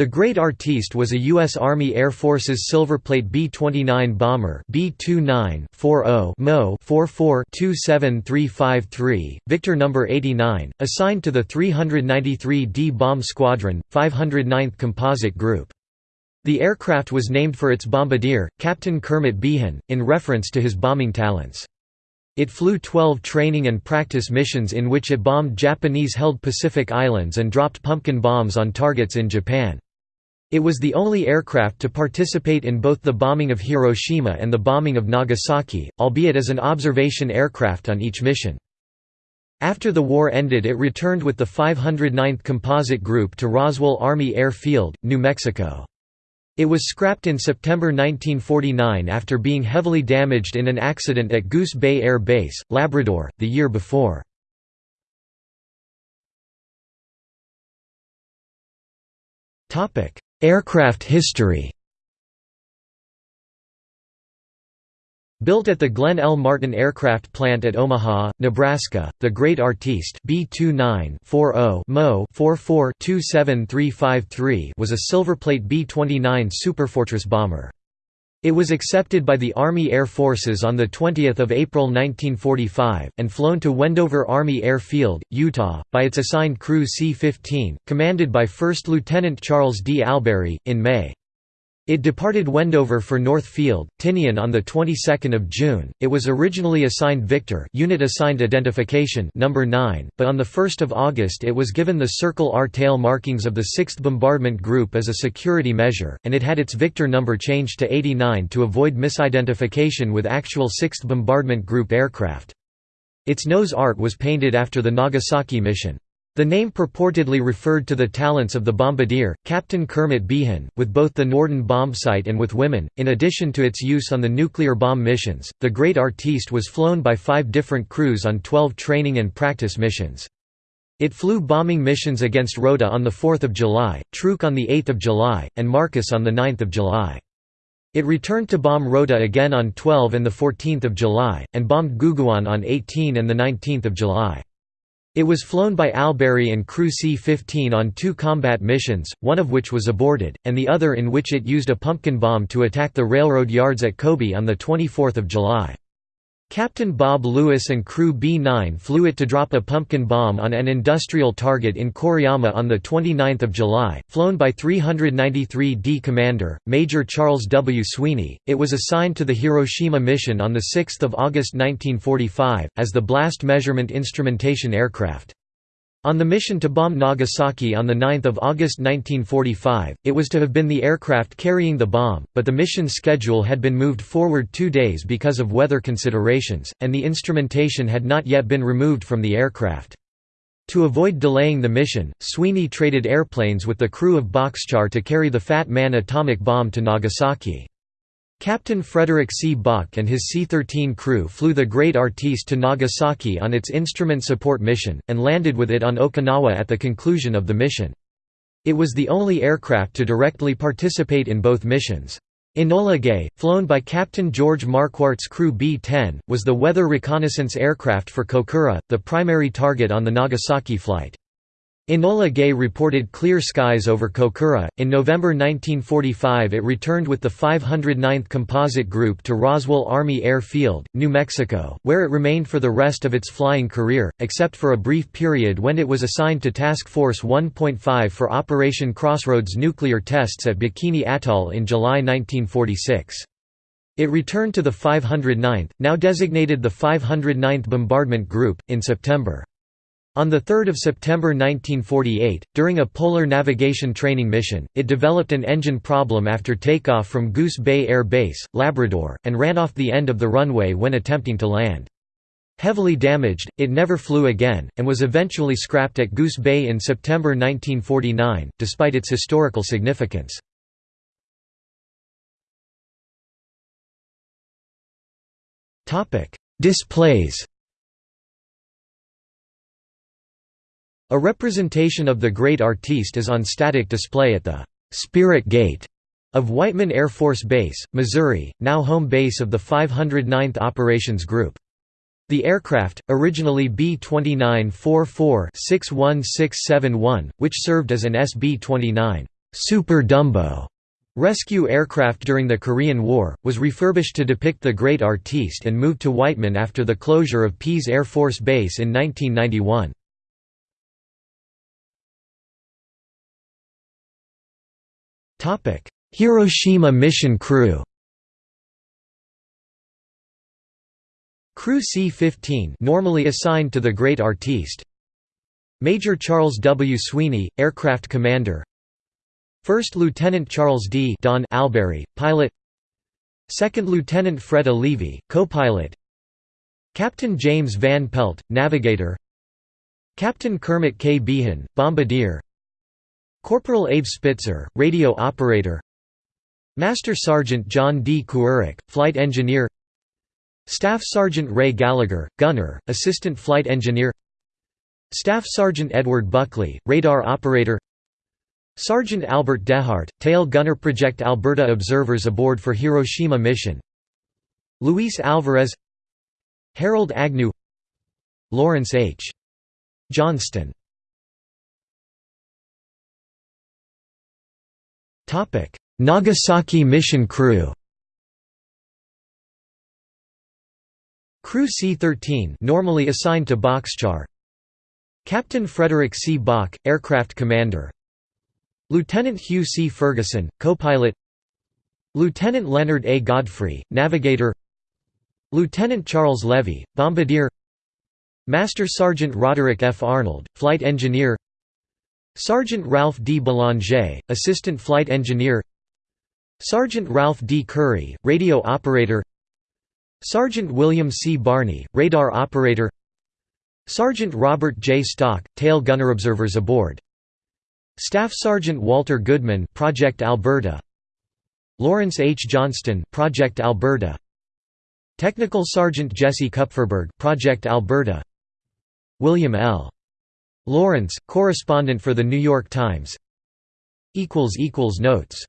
The Great Artiste was a U.S. Army Air Force's Silverplate B-29 bomber B-29-40 Mo 44-27353, Victor No. 89, assigned to the 393d Bomb Squadron, 509th Composite Group. The aircraft was named for its bombardier, Captain Kermit Beahan, in reference to his bombing talents. It flew 12 training and practice missions in which it bombed Japanese-held Pacific Islands and dropped pumpkin bombs on targets in Japan. It was the only aircraft to participate in both the bombing of Hiroshima and the bombing of Nagasaki, albeit as an observation aircraft on each mission. After the war ended it returned with the 509th Composite Group to Roswell Army Air Field, New Mexico. It was scrapped in September 1949 after being heavily damaged in an accident at Goose Bay Air Base, Labrador, the year before. Aircraft history Built at the Glenn L. Martin Aircraft Plant at Omaha, Nebraska, the Great Artiste B-29-40 Mo 44-27353 was a Silverplate B-29 Superfortress bomber. It was accepted by the Army Air Forces on 20 April 1945, and flown to Wendover Army Air Field, Utah, by its assigned crew C-15, commanded by First Lieutenant Charles D. Albury, in May. It departed Wendover for North Field, Tinian on the 22nd of June. It was originally assigned Victor, unit assigned identification number 9, but on the 1st of August it was given the Circle R tail markings of the 6th Bombardment Group as a security measure, and it had its Victor number changed to 89 to avoid misidentification with actual 6th Bombardment Group aircraft. Its nose art was painted after the Nagasaki mission. The name purportedly referred to the talents of the bombardier, Captain Kermit Beahan, with both the Norden bombsight and with women. In addition to its use on the nuclear bomb missions, the Great Artiste was flown by five different crews on 12 training and practice missions. It flew bombing missions against Rota on 4 July, Truk on 8 July, and Marcus on 9 July. It returned to bomb Rota again on 12 and 14 July, and bombed Guguan on 18 and 19 July. It was flown by Albury and Crew C-15 on two combat missions, one of which was aborted, and the other in which it used a pumpkin bomb to attack the railroad yards at Kobe on 24 July. Captain Bob Lewis and crew B-9 flew it to drop a pumpkin bomb on an industrial target in Koriyama on 29 July, flown by 393d Commander, Major Charles W. Sweeney. It was assigned to the Hiroshima mission on 6 August 1945, as the blast measurement instrumentation aircraft. On the mission to bomb Nagasaki on 9 August 1945, it was to have been the aircraft carrying the bomb, but the mission schedule had been moved forward two days because of weather considerations, and the instrumentation had not yet been removed from the aircraft. To avoid delaying the mission, Sweeney traded airplanes with the crew of Boxcar to carry the Fat Man atomic bomb to Nagasaki. Captain Frederick C. Bock and his C-13 crew flew the Great Artiste to Nagasaki on its instrument support mission, and landed with it on Okinawa at the conclusion of the mission. It was the only aircraft to directly participate in both missions. Enola Gay, flown by Captain George Marquardt's crew B-10, was the weather reconnaissance aircraft for Kokura, the primary target on the Nagasaki flight. Enola Gay reported clear skies over Kokura. In November 1945, it returned with the 509th Composite Group to Roswell Army Air Field, New Mexico, where it remained for the rest of its flying career, except for a brief period when it was assigned to Task Force 1.5 for Operation Crossroads nuclear tests at Bikini Atoll in July 1946. It returned to the 509th, now designated the 509th Bombardment Group, in September. On 3 September 1948, during a polar navigation training mission, it developed an engine problem after takeoff from Goose Bay Air Base, Labrador, and ran off the end of the runway when attempting to land. Heavily damaged, it never flew again, and was eventually scrapped at Goose Bay in September 1949, despite its historical significance. Displays A representation of the Great Artiste is on static display at the «Spirit Gate» of Whiteman Air Force Base, Missouri, now home base of the 509th Operations Group. The aircraft, originally B-29-44-61671, which served as an SB-29 Super Dumbo rescue aircraft during the Korean War, was refurbished to depict the Great Artiste and moved to Whiteman after the closure of Pease Air Force Base in 1991. Hiroshima mission crew Crew C-15 normally assigned to the Great Artiste Major Charles W. Sweeney, aircraft commander First Lieutenant Charles D. Don Albury, pilot Second Lieutenant Fred. Levy, co-pilot Captain James Van Pelt, navigator Captain Kermit K. Beahan, bombardier Corporal Abe Spitzer, radio operator. Master Sergeant John D. Kuharek, flight engineer. Staff Sergeant Ray Gallagher, gunner, assistant flight engineer. Staff Sergeant Edward Buckley, radar operator. Sergeant Albert Dehart, tail gunner Project Alberta observers aboard for Hiroshima mission. Luis Alvarez. Harold Agnew. Lawrence H. Johnston Nagasaki mission crew Crew C-13 normally assigned to Boxcar Captain Frederick C. Bock, aircraft commander Lieutenant Hugh C. Ferguson, co-pilot Lieutenant Leonard A. Godfrey, navigator Lieutenant Charles Levy, bombardier Master Sergeant Roderick F. Arnold, flight engineer Sergeant Ralph D. Belanger, assistant flight engineer Sergeant Ralph D. Curry, radio operator Sergeant William C. Barney, radar operator Sergeant Robert J. Stock, tail gunner observers aboard Staff Sergeant Walter Goodman Project Alberta Lawrence H. Johnston Project Alberta Technical Sergeant Jesse Kupferberg Project Alberta William L. Laurence, correspondent for The New York Times. Notes